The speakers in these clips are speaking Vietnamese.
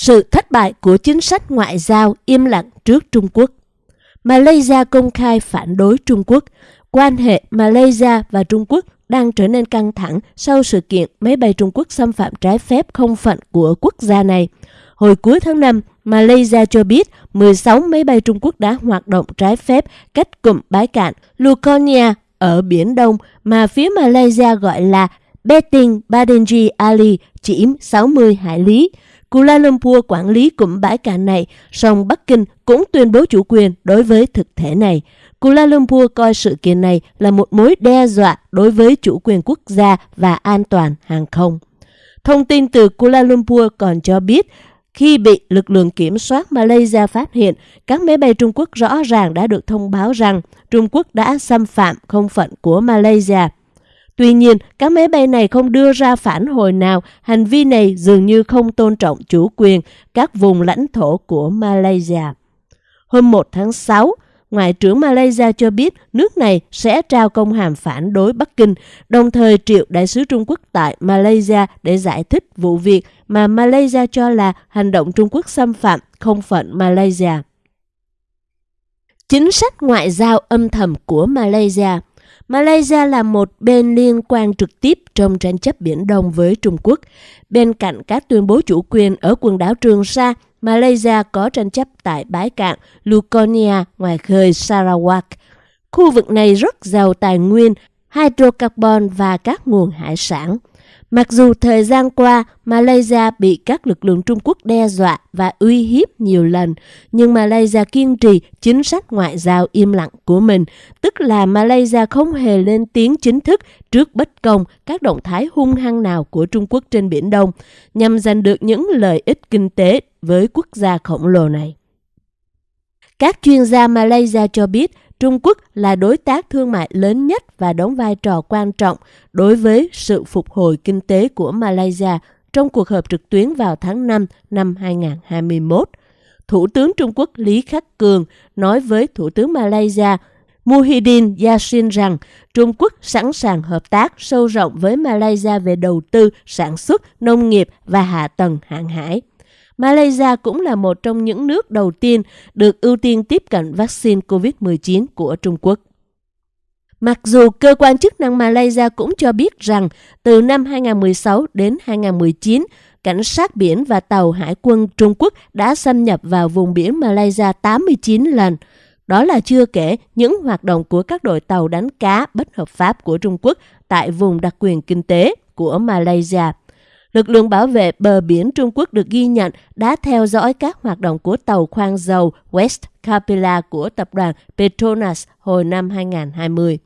Sự thất bại của chính sách ngoại giao im lặng trước Trung Quốc. Malaysia công khai phản đối Trung Quốc. Quan hệ Malaysia và Trung Quốc đang trở nên căng thẳng sau sự kiện máy bay Trung Quốc xâm phạm trái phép không phận của quốc gia này. Hồi cuối tháng 5, Malaysia cho biết 16 máy bay Trung Quốc đã hoạt động trái phép cách cụm bãi cạn Luconia ở Biển Đông mà phía Malaysia gọi là Beting Badenji Ali chỉ 60 hải lý. Kuala Lumpur quản lý cụm bãi cạn này, song Bắc Kinh cũng tuyên bố chủ quyền đối với thực thể này. Kuala Lumpur coi sự kiện này là một mối đe dọa đối với chủ quyền quốc gia và an toàn hàng không. Thông tin từ Kuala Lumpur còn cho biết, khi bị lực lượng kiểm soát Malaysia phát hiện, các máy bay Trung Quốc rõ ràng đã được thông báo rằng Trung Quốc đã xâm phạm không phận của Malaysia. Tuy nhiên, các máy bay này không đưa ra phản hồi nào, hành vi này dường như không tôn trọng chủ quyền các vùng lãnh thổ của Malaysia. Hôm 1 tháng 6, Ngoại trưởng Malaysia cho biết nước này sẽ trao công hàm phản đối Bắc Kinh, đồng thời triệu đại sứ Trung Quốc tại Malaysia để giải thích vụ việc mà Malaysia cho là hành động Trung Quốc xâm phạm không phận Malaysia. Chính sách ngoại giao âm thầm của Malaysia Malaysia là một bên liên quan trực tiếp trong tranh chấp Biển Đông với Trung Quốc. Bên cạnh các tuyên bố chủ quyền ở quần đảo Trường Sa, Malaysia có tranh chấp tại bãi cạn Luconia ngoài khơi Sarawak. Khu vực này rất giàu tài nguyên, hydrocarbon và các nguồn hải sản. Mặc dù thời gian qua Malaysia bị các lực lượng Trung Quốc đe dọa và uy hiếp nhiều lần, nhưng Malaysia kiên trì chính sách ngoại giao im lặng của mình, tức là Malaysia không hề lên tiếng chính thức trước bất công các động thái hung hăng nào của Trung Quốc trên Biển Đông, nhằm giành được những lợi ích kinh tế với quốc gia khổng lồ này. Các chuyên gia Malaysia cho biết Trung Quốc là đối tác thương mại lớn nhất và đóng vai trò quan trọng đối với sự phục hồi kinh tế của Malaysia trong cuộc họp trực tuyến vào tháng 5 năm 2021. Thủ tướng Trung Quốc Lý Khắc Cường nói với Thủ tướng Malaysia Muhyiddin Yassin rằng Trung Quốc sẵn sàng hợp tác sâu rộng với Malaysia về đầu tư, sản xuất, nông nghiệp và hạ tầng hàng hải. Malaysia cũng là một trong những nước đầu tiên được ưu tiên tiếp cận vaccine COVID-19 của Trung Quốc. Mặc dù cơ quan chức năng Malaysia cũng cho biết rằng từ năm 2016 đến 2019, cảnh sát biển và tàu hải quân Trung Quốc đã xâm nhập vào vùng biển Malaysia 89 lần. Đó là chưa kể những hoạt động của các đội tàu đánh cá bất hợp pháp của Trung Quốc tại vùng đặc quyền kinh tế của Malaysia. Lực lượng bảo vệ bờ biển Trung Quốc được ghi nhận đã theo dõi các hoạt động của tàu khoan dầu West Capella của tập đoàn Petronas hồi năm 2020.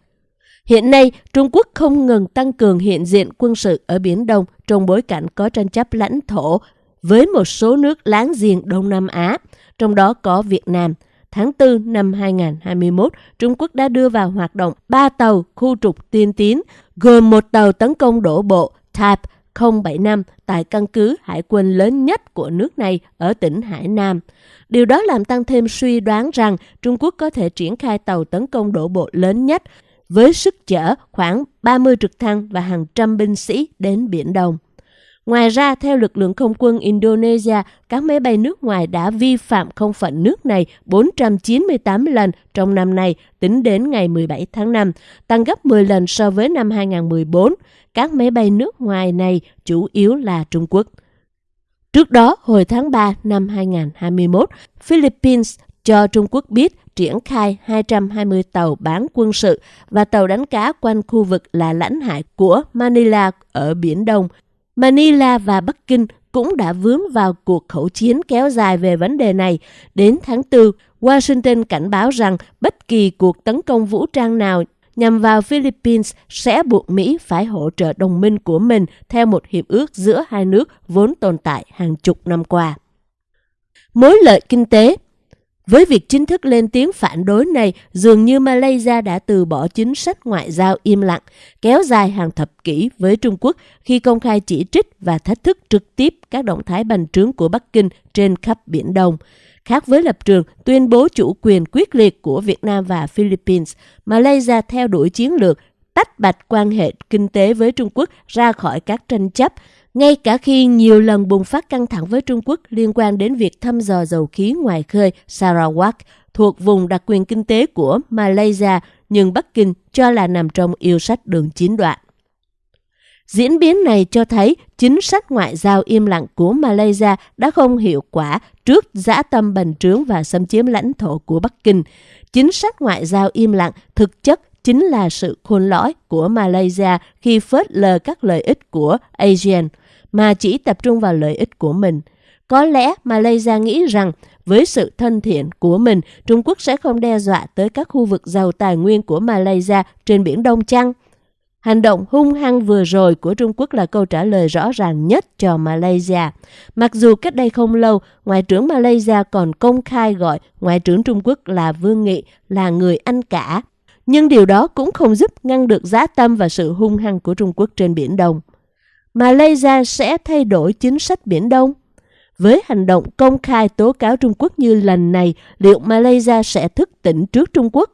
Hiện nay, Trung Quốc không ngừng tăng cường hiện diện quân sự ở Biển Đông trong bối cảnh có tranh chấp lãnh thổ với một số nước láng giềng Đông Nam Á, trong đó có Việt Nam. Tháng 4 năm 2021, Trung Quốc đã đưa vào hoạt động 3 tàu khu trục tiên tiến, gồm một tàu tấn công đổ bộ Type 075 tại căn cứ hải quân lớn nhất của nước này ở tỉnh Hải Nam. Điều đó làm tăng thêm suy đoán rằng Trung Quốc có thể triển khai tàu tấn công đổ bộ lớn nhất với sức chở khoảng 30 trực thăng và hàng trăm binh sĩ đến Biển Đông. Ngoài ra, theo lực lượng không quân Indonesia, các máy bay nước ngoài đã vi phạm không phận nước này 498 lần trong năm nay, tính đến ngày 17 tháng 5, tăng gấp 10 lần so với năm 2014. Các máy bay nước ngoài này chủ yếu là Trung Quốc. Trước đó, hồi tháng 3 năm 2021, Philippines cho Trung Quốc biết triển khai 220 tàu bán quân sự và tàu đánh cá quanh khu vực là lãnh hải của Manila ở Biển Đông Manila và Bắc Kinh cũng đã vướng vào cuộc khẩu chiến kéo dài về vấn đề này. Đến tháng 4, Washington cảnh báo rằng bất kỳ cuộc tấn công vũ trang nào nhằm vào Philippines sẽ buộc Mỹ phải hỗ trợ đồng minh của mình theo một hiệp ước giữa hai nước vốn tồn tại hàng chục năm qua. Mối lợi kinh tế với việc chính thức lên tiếng phản đối này, dường như Malaysia đã từ bỏ chính sách ngoại giao im lặng, kéo dài hàng thập kỷ với Trung Quốc khi công khai chỉ trích và thách thức trực tiếp các động thái bành trướng của Bắc Kinh trên khắp Biển Đông. Khác với lập trường tuyên bố chủ quyền quyết liệt của Việt Nam và Philippines, Malaysia theo đuổi chiến lược tách bạch quan hệ kinh tế với Trung Quốc ra khỏi các tranh chấp, ngay cả khi nhiều lần bùng phát căng thẳng với Trung Quốc liên quan đến việc thăm dò dầu khí ngoài khơi Sarawak thuộc vùng đặc quyền kinh tế của Malaysia, nhưng Bắc Kinh cho là nằm trong yêu sách đường chín đoạn. Diễn biến này cho thấy chính sách ngoại giao im lặng của Malaysia đã không hiệu quả trước dã tâm bành trướng và xâm chiếm lãnh thổ của Bắc Kinh. Chính sách ngoại giao im lặng thực chất chính là sự khôn lõi của Malaysia khi phớt lờ các lợi ích của ASEAN mà chỉ tập trung vào lợi ích của mình. Có lẽ Malaysia nghĩ rằng với sự thân thiện của mình, Trung Quốc sẽ không đe dọa tới các khu vực giàu tài nguyên của Malaysia trên Biển Đông chăng? Hành động hung hăng vừa rồi của Trung Quốc là câu trả lời rõ ràng nhất cho Malaysia. Mặc dù cách đây không lâu, Ngoại trưởng Malaysia còn công khai gọi Ngoại trưởng Trung Quốc là Vương Nghị là người anh cả. Nhưng điều đó cũng không giúp ngăn được giá tâm và sự hung hăng của Trung Quốc trên Biển Đông. Malaysia sẽ thay đổi chính sách Biển Đông? Với hành động công khai tố cáo Trung Quốc như lần này, liệu Malaysia sẽ thức tỉnh trước Trung Quốc?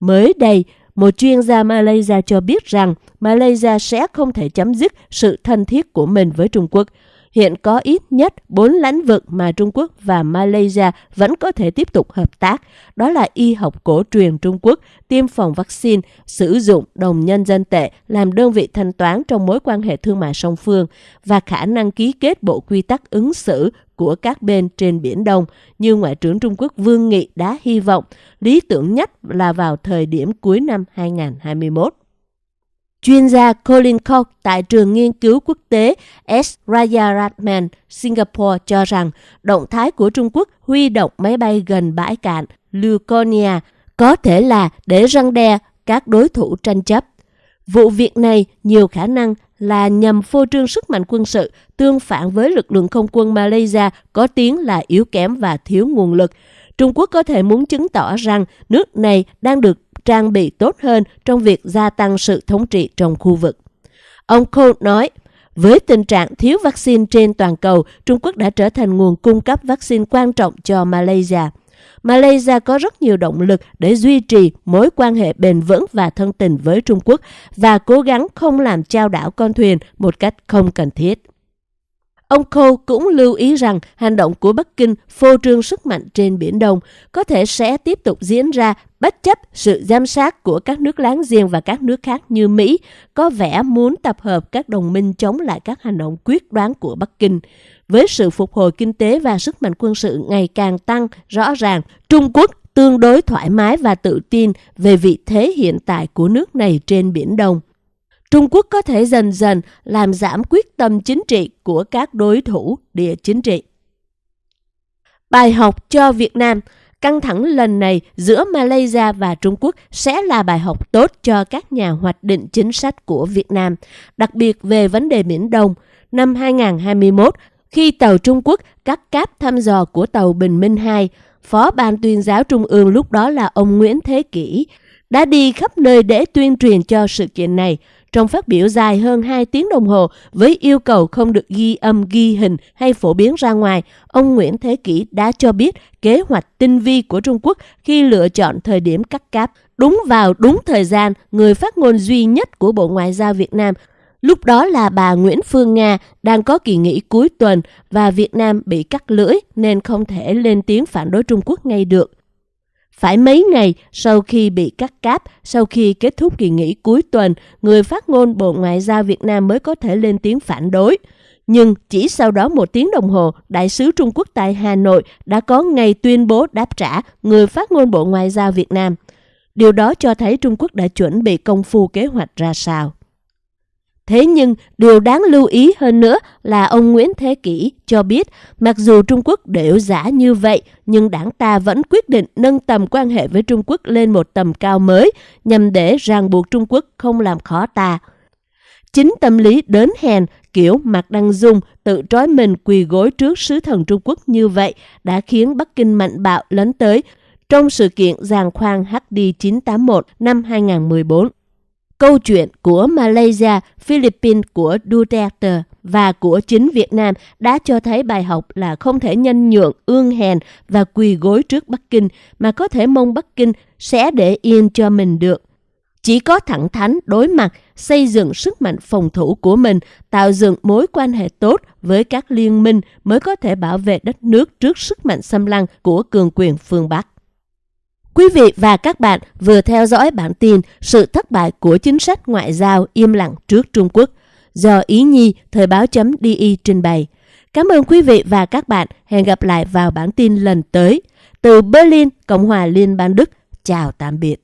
Mới đây, một chuyên gia Malaysia cho biết rằng Malaysia sẽ không thể chấm dứt sự thân thiết của mình với Trung Quốc. Hiện có ít nhất 4 lãnh vực mà Trung Quốc và Malaysia vẫn có thể tiếp tục hợp tác. Đó là y học cổ truyền Trung Quốc, tiêm phòng vaccine, sử dụng đồng nhân dân tệ làm đơn vị thanh toán trong mối quan hệ thương mại song phương và khả năng ký kết bộ quy tắc ứng xử của các bên trên Biển Đông, như Ngoại trưởng Trung Quốc Vương Nghị đã hy vọng, lý tưởng nhất là vào thời điểm cuối năm 2021. Chuyên gia Colin Koch tại trường nghiên cứu quốc tế S. Rajaratnam, Singapore cho rằng động thái của Trung Quốc huy động máy bay gần bãi cạn Luconia có thể là để răng đe các đối thủ tranh chấp. Vụ việc này nhiều khả năng là nhằm phô trương sức mạnh quân sự tương phản với lực lượng không quân Malaysia có tiếng là yếu kém và thiếu nguồn lực. Trung Quốc có thể muốn chứng tỏ rằng nước này đang được trang bị tốt hơn trong việc gia tăng sự thống trị trong khu vực. Ông Cole nói, với tình trạng thiếu vaccine trên toàn cầu, Trung Quốc đã trở thành nguồn cung cấp vaccine quan trọng cho Malaysia. Malaysia có rất nhiều động lực để duy trì mối quan hệ bền vững và thân tình với Trung Quốc và cố gắng không làm trao đảo con thuyền một cách không cần thiết. Ông Cole cũng lưu ý rằng hành động của Bắc Kinh phô trương sức mạnh trên Biển Đông có thể sẽ tiếp tục diễn ra bất chấp sự giám sát của các nước láng giềng và các nước khác như Mỹ có vẻ muốn tập hợp các đồng minh chống lại các hành động quyết đoán của Bắc Kinh. Với sự phục hồi kinh tế và sức mạnh quân sự ngày càng tăng rõ ràng, Trung Quốc tương đối thoải mái và tự tin về vị thế hiện tại của nước này trên Biển Đông. Trung Quốc có thể dần dần làm giảm quyết tâm chính trị của các đối thủ địa chính trị. Bài học cho Việt Nam Căng thẳng lần này giữa Malaysia và Trung Quốc sẽ là bài học tốt cho các nhà hoạch định chính sách của Việt Nam, đặc biệt về vấn đề Biển Đông. Năm 2021, khi tàu Trung Quốc cắt cáp thăm dò của tàu Bình Minh 2, Phó Ban tuyên giáo Trung ương lúc đó là ông Nguyễn Thế Kỷ, đã đi khắp nơi để tuyên truyền cho sự kiện này. Trong phát biểu dài hơn 2 tiếng đồng hồ với yêu cầu không được ghi âm ghi hình hay phổ biến ra ngoài, ông Nguyễn Thế Kỷ đã cho biết kế hoạch tinh vi của Trung Quốc khi lựa chọn thời điểm cắt cáp. Đúng vào đúng thời gian, người phát ngôn duy nhất của Bộ Ngoại giao Việt Nam Lúc đó là bà Nguyễn Phương Nga đang có kỳ nghỉ cuối tuần và Việt Nam bị cắt lưỡi nên không thể lên tiếng phản đối Trung Quốc ngay được. Phải mấy ngày sau khi bị cắt cáp, sau khi kết thúc kỳ nghỉ cuối tuần, người phát ngôn Bộ Ngoại giao Việt Nam mới có thể lên tiếng phản đối. Nhưng chỉ sau đó một tiếng đồng hồ, Đại sứ Trung Quốc tại Hà Nội đã có ngày tuyên bố đáp trả người phát ngôn Bộ Ngoại giao Việt Nam. Điều đó cho thấy Trung Quốc đã chuẩn bị công phu kế hoạch ra sao. Thế nhưng, điều đáng lưu ý hơn nữa là ông Nguyễn Thế Kỷ cho biết, mặc dù Trung Quốc đều giả như vậy, nhưng đảng ta vẫn quyết định nâng tầm quan hệ với Trung Quốc lên một tầm cao mới, nhằm để ràng buộc Trung Quốc không làm khó ta. Chính tâm lý đớn hèn, kiểu Mạc Đăng Dung tự trói mình quỳ gối trước sứ thần Trung Quốc như vậy đã khiến Bắc Kinh mạnh bạo lấn tới trong sự kiện giàn khoan HD 981 năm 2014 câu chuyện của Malaysia, Philippines của Duterte và của chính Việt Nam đã cho thấy bài học là không thể nhân nhượng, ương hèn và quỳ gối trước Bắc Kinh mà có thể mong Bắc Kinh sẽ để yên cho mình được. Chỉ có thẳng thắn đối mặt xây dựng sức mạnh phòng thủ của mình, tạo dựng mối quan hệ tốt với các liên minh mới có thể bảo vệ đất nước trước sức mạnh xâm lăng của cường quyền phương Bắc. Quý vị và các bạn vừa theo dõi bản tin Sự thất bại của chính sách ngoại giao im lặng trước Trung Quốc do Ý Nhi Thời báo chấm DI trình bày. Cảm ơn quý vị và các bạn. Hẹn gặp lại vào bản tin lần tới. Từ Berlin, Cộng hòa Liên bang Đức. Chào tạm biệt.